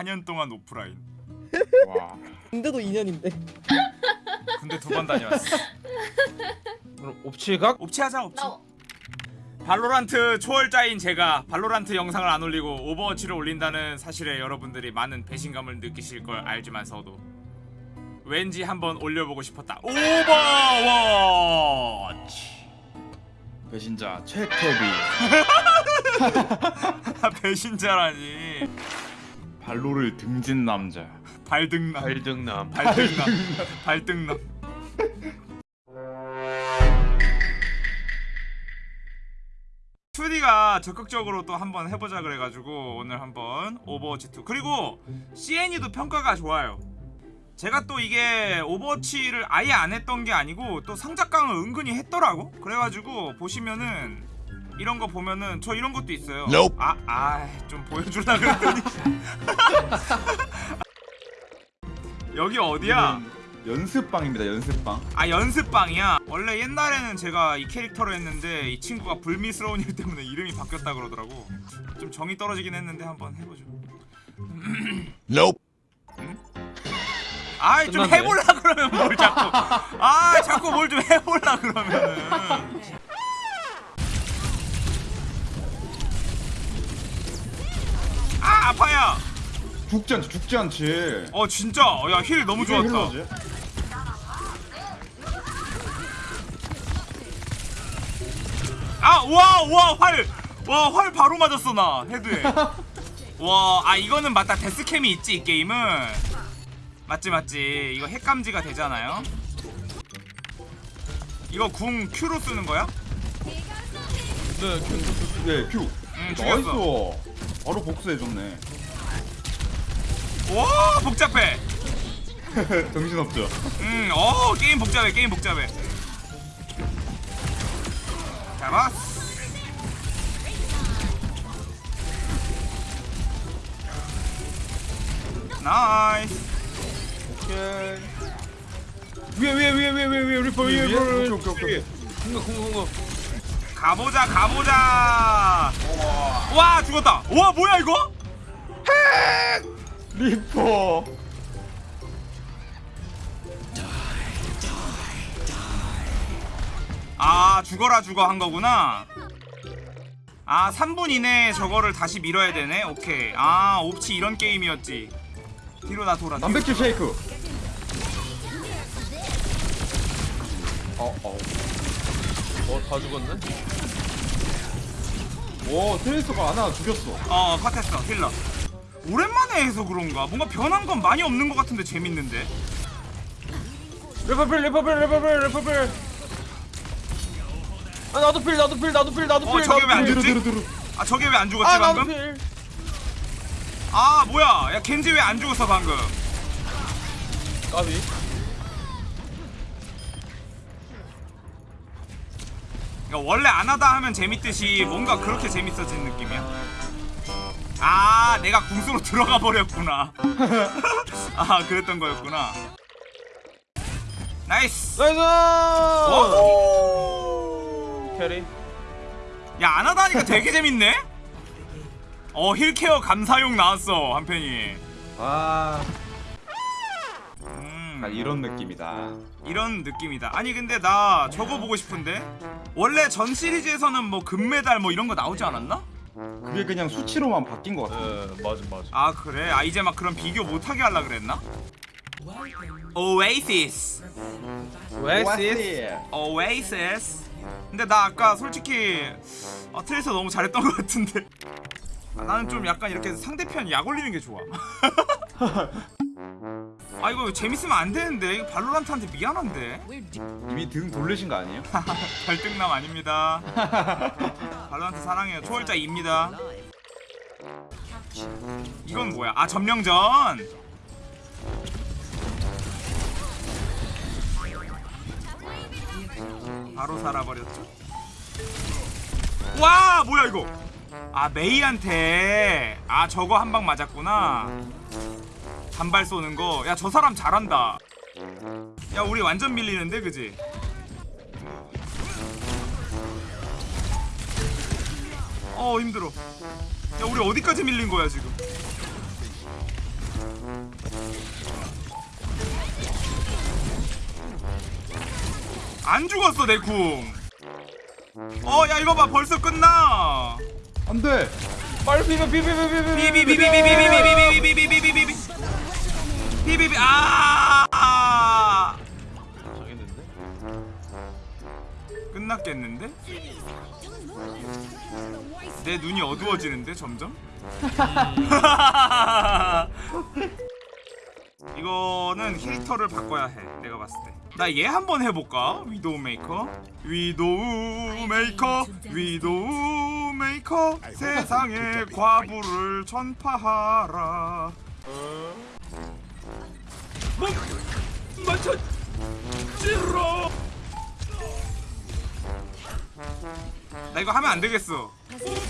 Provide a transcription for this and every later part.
4년 동안 오프라인 와. 근데도 2년인데. 군대 두 번 다녀왔어 그럼 옵치각? 옵치하자 옵치 나 발로란트 초월자인 제가 발로란트 영상을 안 올리고 오버워치를 올린다는 사실에 여러분들이 많은 배신감을 느끼실 걸 알지만서도 왠지 한번 올려보고 싶었다 오버워치 배신자 최태비. 배신자라니 발로를 등진 남자. 발등남. 발등남. 발등남. 발등남. 투디가 적극적으로 또 한번 해보자 그래가지고 오늘 한번 오버워치 2 그리고 CN이도 평가가 좋아요. 제가 또 이게 오버워치를 아예 안 했던 게 아니고 또 상작강을 은근히 했더라고. 그래가지고 보시면은 이런 거 보면은 저 이런 것도 있어요. 아, 아, 좀 보여주려 그랬더니. 여기 어디야? 연습방입니다. 연습방. 아 연습방이야? 원래 옛날에는 제가 이 캐릭터로 했는데 이 친구가 불미스러운 일 때문에 이름이 바뀌었다 그러더라고. 좀 정이 떨어지긴 했는데 한번 해보죠. 아이 좀. 해볼라 그러면 뭘 자꾸. 아 자꾸 뭘 좀 해볼라 그러면은 아 아파요 죽지 않지. 죽지 않지. 어 진짜 야힐 너무 좋았다 힐러지? 아, 와, 와, 활, 와, 활 바로 맞았어 나 헤드에. 와, 아 이거는 맞다 데스캠이 있지 이 게임은. 맞지, 맞지. 이거 핵감지가 되잖아요. 이거 궁 Q로 쓰는 거야? 네 그- 네, Q. 응, nice. 바로 복수해줬네. 와, 복잡해. 정신없죠. 음, 어, 게임 복잡해, 게임 복잡해. 잡았어. Nice. 오케이. 위에 위에 위에 위에 위에 리퍼 위에 위에? 오케이, 오케이, 오케이. 공격 공격 공격 가보자 가보자 와 죽었다 와 뭐야 이거 리퍼. 아 죽어라 죽어 한 거구나 아 3분 이내에 저거를 다시 밀어야 되네 오케이 아 옵치 이런 게임이었지 뒤로 나 돌아. 단백질 쉐이크. 어, 어. 어다 죽었네? 오, 트레이서가 하나 죽였어. 어 컷했어 힐러. 오랜만에 해서 그런가? 뭔가 변한 건 많이 없는 것 같은데 재밌는데. 리퍼필 리퍼필 리퍼필 리퍼필. 아 나도 필 나도 필 나도 필 나도 어, 필 저게 나도 왜안 필. 죽지? 아 저게 왜 안 죽었지 아 나도 방금? 필. 아 뭐야? 야 겐지 왜 안 죽었어 방금? 까비 그러니까 원래 안 하다 하면 재밌듯이 뭔가 그렇게 재밌어진 느낌이야. 아, 내가 궁수로 들어가 버렸구나. 아, 그랬던 거였구나. Nice. Nice 오! 캐리 야, 안 하다 하니까 되게 재밌네. 어, 힐케어 감사용 나왔어 한 편이. 아, 음, 아, 이런 느낌이다. 이런 느낌이다. 아니 근데 나 저거 보고 싶은데. 원래 전 시리즈에서는 뭐 금메달 뭐 이런 거 나오지 않았나? 그게 그냥 수치로만 바뀐 것 같아. 예 맞아 맞아 아 그래? 아 이제 막 그런 비교 못하게 하려 그랬나? Oasis Oasis Oasis 근데 나 아까 솔직히 아, 트레이서 너무 잘했던 것 같은데 아, 나는 좀 약간 이렇게 상대편 약 올리는 게 좋아 아 이거 재밌으면 안 되는데. 이거 발로란트한테 미안한데. 이미 등 돌리신 거 아니에요? 발등남 아닙니다. 발로란트 사랑해요. 초월자입니다. 이건 뭐야? 아 점령전. 바로 살아버렸죠? 와 뭐야 이거? 아 메이한테. 아 저거 한 방 맞았구나 단발 쏘는 거 야 저 사람 잘한다 야 우리 완전 밀리는데 그지? 어 힘들어 야 우리 어디까지 밀린 거야 지금 안 죽었어 내쿵 어 야 이거 봐 벌써 끝나 안돼 빨리 비벼 비벼 비벼 비벼 비벼 비벼 비벼 비벼 비벼 비벼 비벼 비벼 비비비 아 당했는데? 끝났겠는데? 내 눈이 어두워지는데 점점? 이거는 캐릭터를 바꿔야 해 내가 봤을 때 나 얘 한번 해볼까? 위도우메이커 위도우메이커 위도우메이커 세상에 과부를 전파하라 뭐? 맞춰 찔러 나 이거 하면 안 되겠어.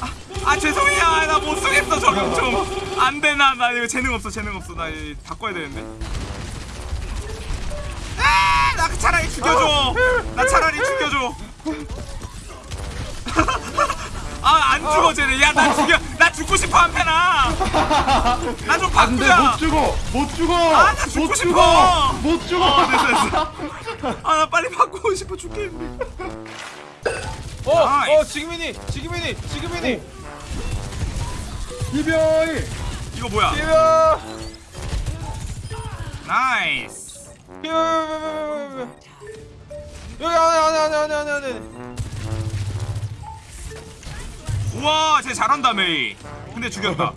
아, 아 죄송해요. 아, 나못 쓰겠어 저거 좀. 안되나 나 이거 재능 없어 재능 없어. 나 바꿔야 되는데. 아나 차라리 죽여줘. 나 차라리 죽여줘. 아안 죽어 쟤네. 야나 죽여. 나 죽고 싶어 한편아 나좀 안돼 바꾸자 못 죽어. 못 죽어. 아, 나 죽고 못 싶어. 죽어. 못 죽어. 어 됐어 됐어. 아나 빨리 바꾸고 싶어 죽겠는데 어, nice. 어, 지금이니, 지금이니, 지금이니. 이별이 이거 뭐야? 이야, nice. 이야, 여기 안에 안에 안에 안에 안에 안에. 우와 쟤 잘한다 메이. 근데 죽였다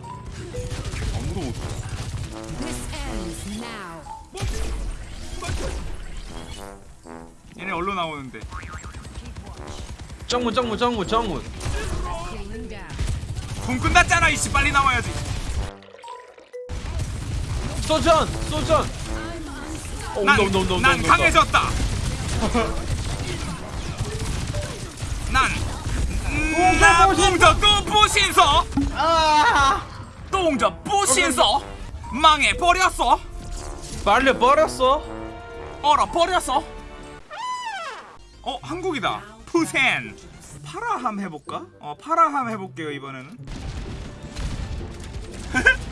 얘네 얼로 나오는데 짱문, 짱문. Cooling down. 공 끝났잖아 이씨 빨리 나와야지 소전, 소전. 어, 난, 온다, 온다, 온다, 난. 강해졌다 난나 웅저 또 부신서 똥저 부신서 망해버렸어 말려 버렸어. 얼어버렸어 어 한국이다 푸센 파라함 해볼까? 어 파라함 해볼게요 이번에는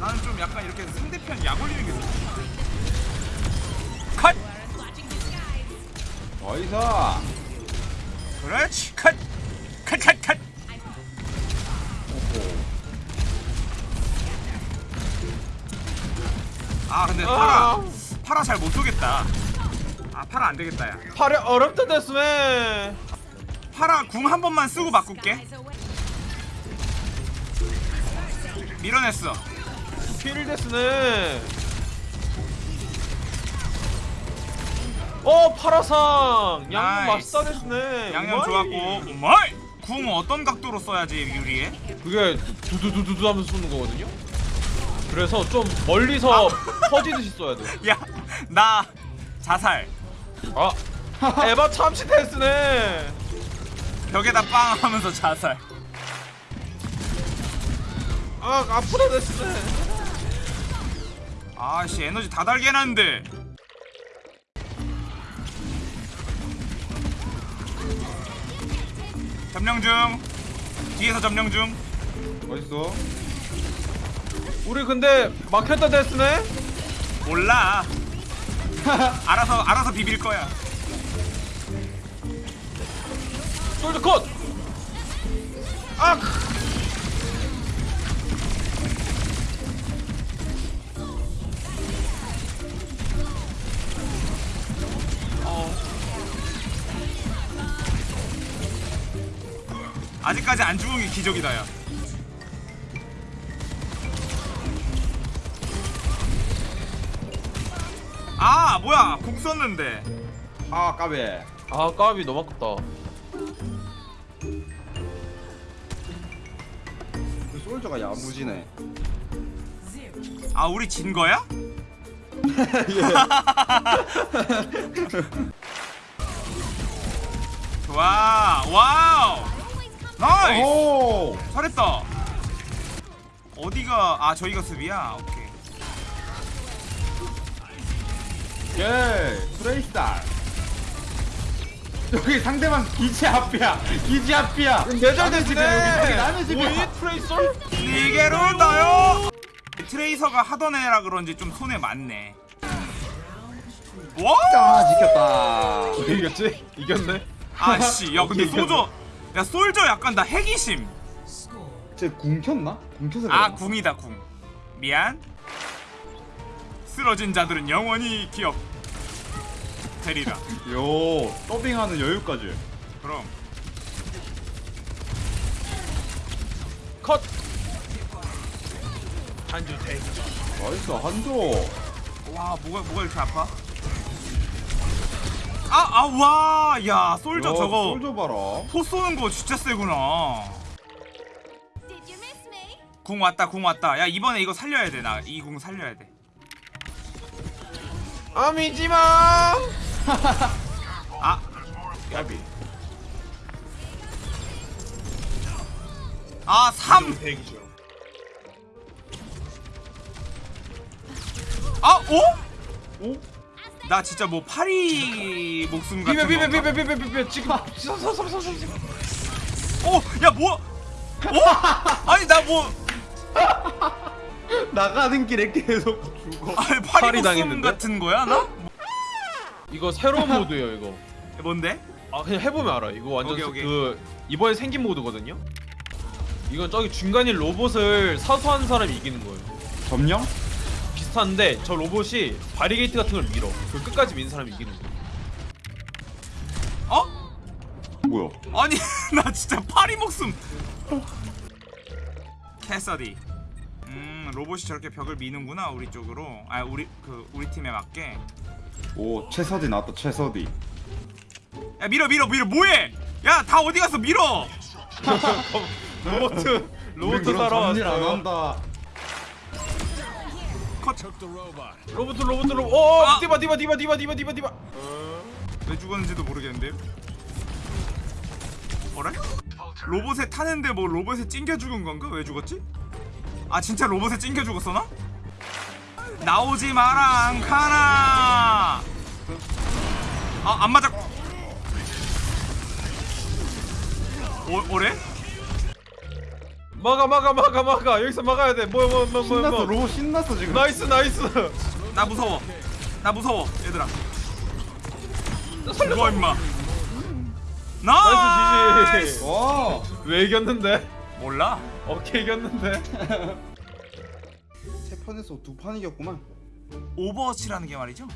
나는 좀 약간 이렇게 상대편 약 올리는 게 좋아 컷! 어이사 그렇지 컷! 컷! 컷! 컷! 파라 아, 파라 잘 못 쏘겠다 아 파라 안 되겠다 야 팔이 어렵다 됐으면. 파라 궁 한 번만 쓰고 바꿀게 밀어냈어 필 됐으네. 어, 파라상. 양념 나이스. 맛있다 됐으네. 양념. 좋았고 오마이 궁 어떤 각도로 써야지 유리해? 그게 두두두두두 하면서 쏘는 거거든요. 그래서 좀 멀리서 퍼지듯이 쏘야 돼. 야 나 자살. 아, 에바 참치 테스트네. 벽에다 빵 하면서 자살. 아, 아프다 테스트네. 아씨 에너지 다 달게 해놨는데. 점령 중. 뒤에서 점령 중. 어딨어 우리 근데 막혔다 테스트네. 몰라 알아서 알아서 비빌 거야 솔드 컷. 아, 어. 아직까지 안 죽은 게 기적이다 야 아 뭐야? 궁 썼는데. 아 까비 아 까비. 너무 아깝다. 그 솔저가 야무지네. 아 우리 진 거야? 좋아 wow. Nice. 오. 잘했다. 어디가 아 저희가 수비야? 오케이 예 프레이스tar 여기 상대방 기지 앞이야. 기지 앞이야. 나는 집에 여기 나는 집에. 오이 트레이서? 이게로 나요. 트레이서가 하던 애라 그런지 좀 손에 맞네. 와! 아 지켰다. 이겼지? 이겼네. 아씨, 야 근데 솔저, 야 솔저 약간 나 해기심. 쟤궁 켰나? 궁 켜서 아? 궁이다 궁. 미안. 쓰러진 자들은 영원히 기억. 되리라. 요 더빙하는 여유까지. 그럼 컷. 한줄 take. Nice 한조. 와 뭐가 뭐가 이렇게 아파? 아아와야 솔저 야, 저거 솔저 봐라. 포 쏘는 거 진짜 세구나. 궁 왔다 궁 왔다. 야 이번에 이거 살려야 돼 나 이 궁 살려야 돼. 아 미지마. 아 까비. 아, 3! 대기죠. 아, 오? 오? 나 진짜 뭐 파리 목숨 같은 비벼 거. 비벼 비벼 비벼 비벼 지금. 오, 야 뭐? 오? 아니 나 뭐? 나가는 길에 계속 죽어. 아니 파리 파리 목숨 당했는데? 같은 거야 나? 이거 새로운 모드예요 이거. 뭔데? 아 그냥 해보면 알아. 이거 완전 오케이, 오케이. 그 이번에 생긴 모드거든요. 이건 저기 중간인 로봇을 사수한 사람이 이기는 거예요. 점령? 비슷한데 저 로봇이 바리게이트 같은 걸 밀어. 그 끝까지 민 사람이 이기는 거야. 어? 뭐야? 아니 나 진짜 파리 목숨. 캐서디. 음 로봇이 저렇게 벽을 미는구나 우리 쪽으로. 아 우리 그 우리 팀에 맞게. 오 최서디 나왔다 최서디. 야 밀어 밀어 밀어 뭐해? 야 다 어디 갔어 밀어. 로봇 로봇 그런 잡일 안. 한다. 컷. 로봇 로봇 로봇. 오 아! 디바 디바 디바 디바 디바 디바 디바. 왜 죽었는지도 모르겠는데요. 어래? 로봇에 타는데 뭐 로봇에 찡겨 죽은 건가? 왜 죽었지? 아 진짜 로봇에 찡겨 죽었어 나? 나오지 마라 앙카나. 아안 맞아. 어, 어래? 막아 막아 막아 막아 여기서 막아야 돼. 뭐야 뭐야 뭐야 신났어 뭐야. 로봇 신났어 지금. nice nice. 나 무서워. 나 무서워 얘들아. 죽어 임마. Nice nice. GG. 와. 왜 이겼는데? 몰라. 어떻게 이겼는데? 세 판에서 두 판 이겼구만. 오버워치라는 게 말이죠.